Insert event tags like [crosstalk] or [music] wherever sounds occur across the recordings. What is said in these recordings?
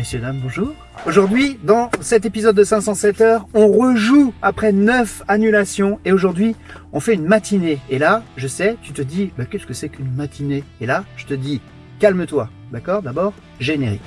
Messieurs, dames, bonjour. Aujourd'hui, dans cet épisode de 507 heures, on rejoue après 9 annulations et aujourd'hui, on fait une matinée. Et là, je sais, tu te dis, bah, qu'est-ce que c'est qu'une matinée? Et là, je te dis, calme-toi, d'accord? D'abord, générique.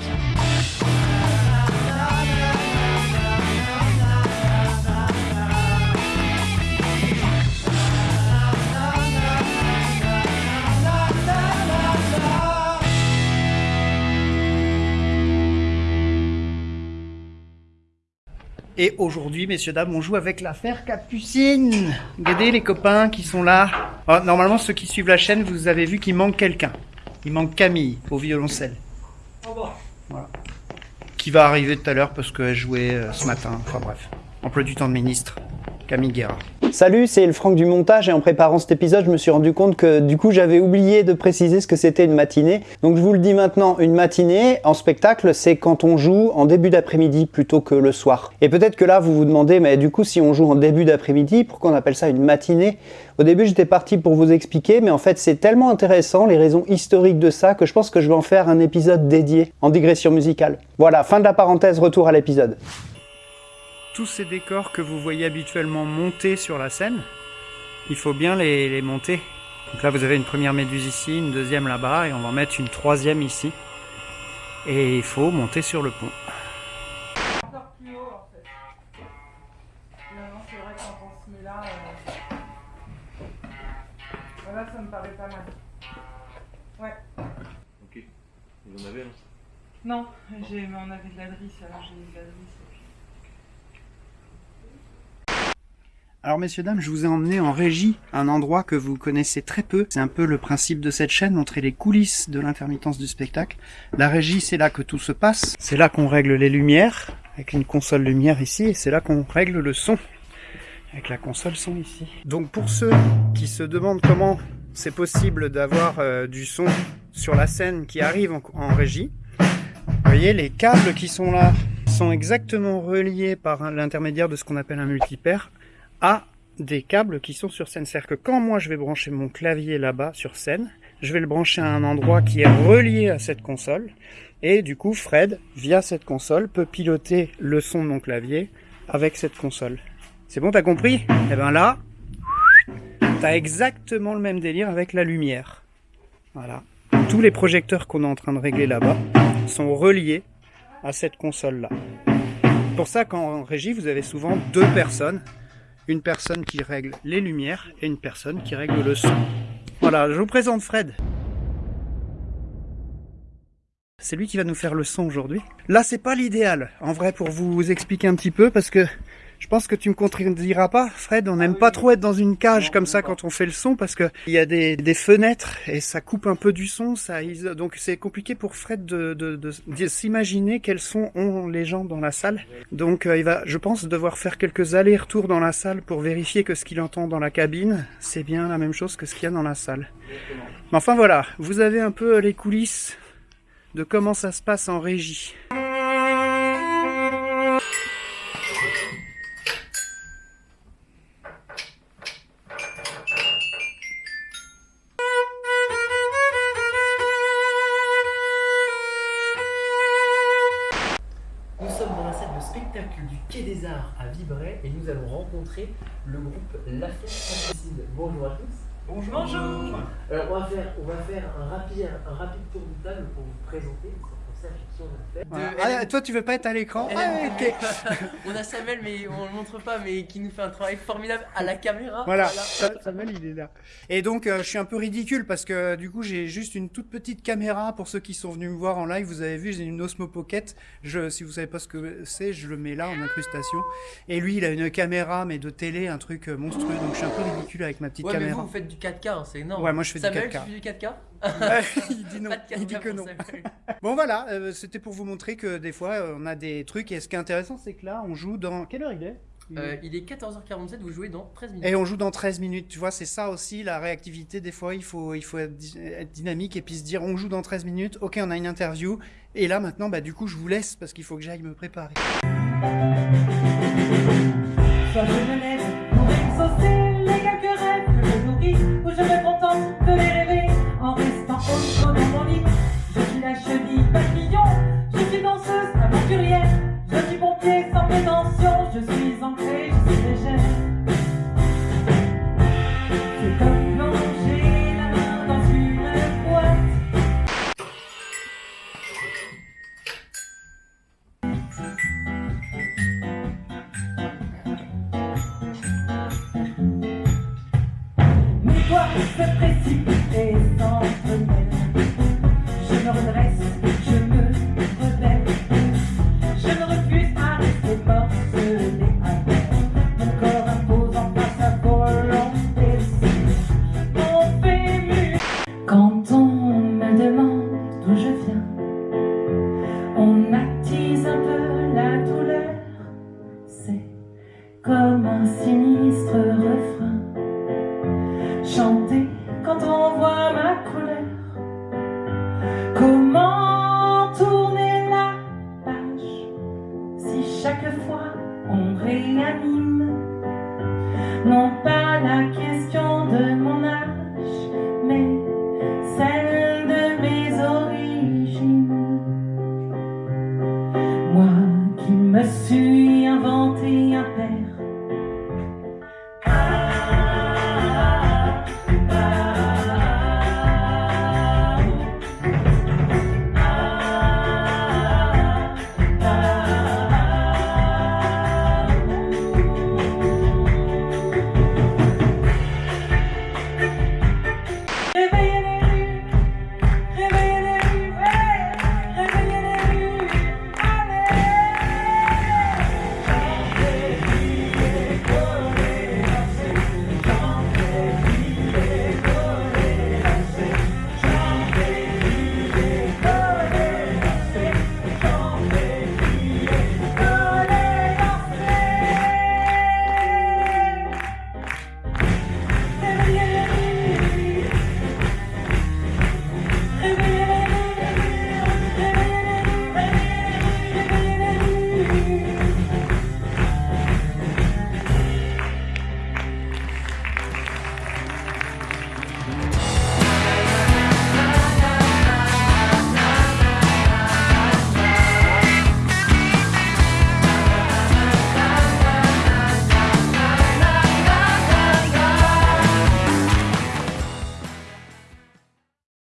Et aujourd'hui, messieurs, dames, on joue avec l'affaire Capucine. Regardez les copains qui sont là. Oh, normalement, ceux qui suivent la chaîne, vous avez vu qu'il manque quelqu'un. Il manque Camille au violoncelle. Voilà. Qui va arriver tout à l'heure parce qu'elle jouait euh, ce matin. Enfin bref, emploi du temps de ministre. Camille Guerra. Salut, c'est le Franck du montage et en préparant cet épisode, je me suis rendu compte que du coup j'avais oublié de préciser ce que c'était une matinée. Donc je vous le dis maintenant, une matinée en spectacle, c'est quand on joue en début d'après-midi plutôt que le soir. Et peut-être que là vous vous demandez, mais du coup si on joue en début d'après-midi, pourquoi on appelle ça une matinée? Au début j'étais parti pour vous expliquer, mais en fait c'est tellement intéressant les raisons historiques de ça que je pense que je vais en faire un épisode dédié en digression musicale. Voilà, fin de la parenthèse, retour à l'épisode tous ces décors que vous voyez habituellement monter sur la scène, il faut bien les, monter. Donc là vous avez une première méduse ici, une deuxième là-bas, et on va en mettre une troisième ici. Et il faut monter sur le pont. Encore plus haut en fait. Non, c'est vrai quand on se met là, voilà, ça me paraît pas mal. Ouais. Ok. Vous en avez là Non, j'ai, mais on avait de la drisse, alors j'ai mis de la drisse. Alors messieurs dames, je vous ai emmené en régie, un endroit que vous connaissez très peu. C'est un peu le principe de cette chaîne, montrer les coulisses de l'intermittence du spectacle. La régie, c'est là que tout se passe. C'est là qu'on règle les lumières, avec une console lumière ici, et c'est là qu'on règle le son, avec la console son ici. Donc pour ceux qui se demandent comment c'est possible d'avoir euh, du son sur la scène qui arrive en, régie, vous voyez les câbles qui sont là sont exactement reliés par l'intermédiaire de ce qu'on appelle un multipaire à des câbles qui sont sur scène. C'est-à-dire que quand moi je vais brancher mon clavier là-bas sur scène, je vais le brancher à un endroit qui est relié à cette console. Et du coup, Fred, via cette console, peut piloter le son de mon clavier avec cette console. C'est bon, t'as compris? Eh ben là, t'as exactement le même délire avec la lumière. Voilà. Tous les projecteurs qu'on est en train de régler là-bas sont reliés à cette console-là. Pour ça qu'en régie, vous avez souvent deux personnes une personne qui règle les lumières et une personne qui règle le son. Voilà, je vous présente Fred. C'est lui qui va nous faire le son aujourd'hui. Là, c'est pas l'idéal, en vrai, pour vous expliquer un petit peu, parce que je pense que tu me contrediras pas, Fred, on n'aime pas trop être dans une cage comme ça quand on fait le son parce que il y a des, fenêtres et ça coupe un peu du son, ça donc c'est compliqué pour Fred de, de, s'imaginer quels sons ont les gens dans la salle. Donc euh, il va, je pense, devoir faire quelques allers-retours dans la salle pour vérifier que ce qu'il entend dans la cabine, c'est bien la même chose que ce qu'il y a dans la salle. Mais enfin voilà, vous avez un peu les coulisses de comment ça se passe en régie. Et nous allons rencontrer le groupe L'Affaire Capucine. Bonjour à tous. Bonjour. Bonjour. Alors on va faire, on va faire un, rapide, un rapide tour de table pour vous présenter ah, toi, tu veux pas être à l'écran ah, [laughs] On a Samuel, mais on le montre pas, mais qui nous fait un travail formidable à la caméra. Voilà, Samuel, il est là. Et donc, euh, je suis un peu ridicule parce que du coup, j'ai juste une toute petite caméra. Pour ceux qui sont venus me voir en live, vous avez vu, j'ai une Osmo Pocket. Je, si vous savez pas ce que c'est, je le mets là en incrustation. Et lui, il a une caméra, mais de télé, un truc euh, monstrueux. Donc, je suis un peu ridicule avec ma petite ouais, caméra. Mais vous, vous faites du 4K, hein, c'est énorme. Ouais, moi, je fais du 4K. tu fais du 4K [laughs] il dit non, il dit que non. [laughs] bon voilà, euh, c'était pour vous montrer que des fois euh, on a des trucs et ce qui est intéressant c'est que là on joue dans... Quelle heure il est? Euh, il est 14h47, vous jouez dans 13 minutes. Et on joue dans 13 minutes, tu vois, c'est ça aussi la réactivité. Des fois, il faut, il faut être, dynamique et puis se dire on joue dans 13 minutes, ok, on a une interview. Et là maintenant, bah, du coup, je vous laisse parce qu'il faut que j'aille me préparer. Non pas